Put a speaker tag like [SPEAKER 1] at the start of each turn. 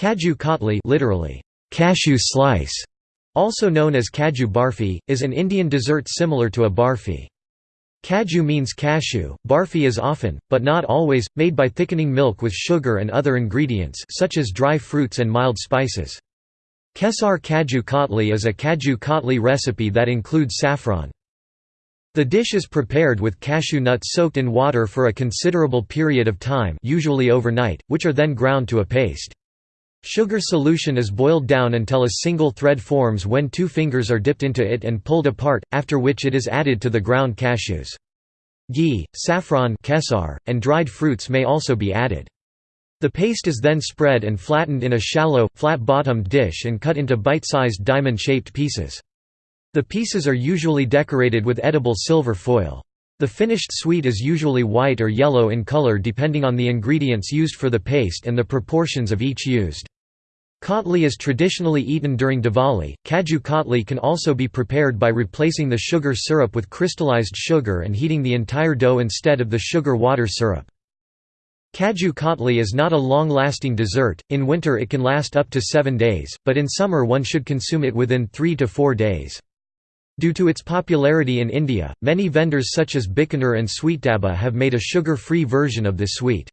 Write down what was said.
[SPEAKER 1] Kaju katli literally, cashew slice, also known as kaju barfi, is an Indian dessert similar to a barfi. Kaju means cashew, barfi is often, but not always, made by thickening milk with sugar and other ingredients such as dry fruits and mild spices. Kesar kaju katli is a kaju katli recipe that includes saffron. The dish is prepared with cashew nuts soaked in water for a considerable period of time usually overnight, which are then ground to a paste. Sugar solution is boiled down until a single thread forms when two fingers are dipped into it and pulled apart, after which it is added to the ground cashews. Ghee, saffron kesar, and dried fruits may also be added. The paste is then spread and flattened in a shallow, flat-bottomed dish and cut into bite-sized diamond-shaped pieces. The pieces are usually decorated with edible silver foil. The finished sweet is usually white or yellow in color depending on the ingredients used for the paste and the proportions of each used. Katli is traditionally eaten during Diwali. Kaju katli can also be prepared by replacing the sugar syrup with crystallized sugar and heating the entire dough instead of the sugar water syrup. Kaju katli is not a long-lasting dessert, in winter it can last up to seven days, but in summer one should consume it within three to four days. Due to its popularity in India, many vendors such as Bikaner and Sweetdabba have made a sugar-free version of this sweet.